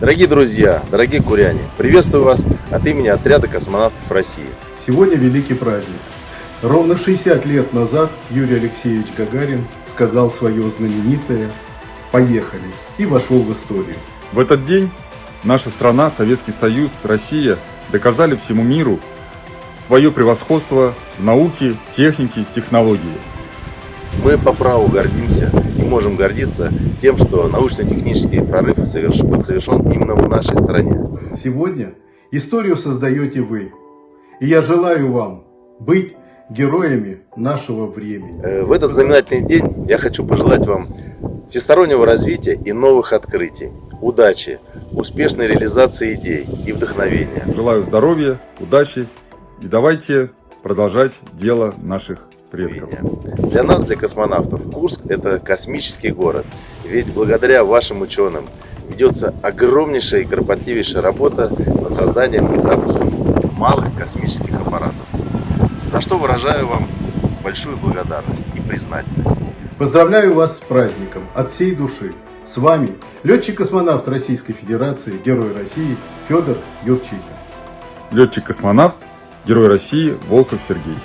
Дорогие друзья, дорогие куряне, приветствую вас от имени отряда космонавтов России. Сегодня великий праздник. Ровно 60 лет назад Юрий Алексеевич Гагарин сказал свое знаменитое «Поехали» и вошел в историю. В этот день наша страна, Советский Союз, Россия доказали всему миру свое превосходство в науке, технике, технологии. Мы по праву гордимся и можем гордиться тем, что научно-технический прорыв соверш... был совершен именно в нашей стране. Сегодня историю создаете вы. И я желаю вам быть героями нашего времени. Э, В этот знаменательный день я хочу пожелать вам всестороннего развития и новых открытий, удачи, успешной реализации идей и вдохновения. Желаю здоровья, удачи и давайте продолжать дело наших предков. Для нас, для космонавтов, Курск – это космический город. Ведь благодаря вашим ученым ведется огромнейшая и кропотливейшая работа над созданием и запуском малых космических аппаратов. За что выражаю вам большую благодарность и признательность. Поздравляю вас с праздником от всей души. С вами летчик-космонавт Российской Федерации, Герой России Федор Юрчихин. Летчик-космонавт, Герой России Волков Сергей.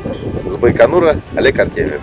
С Байконура Олег Артемьев.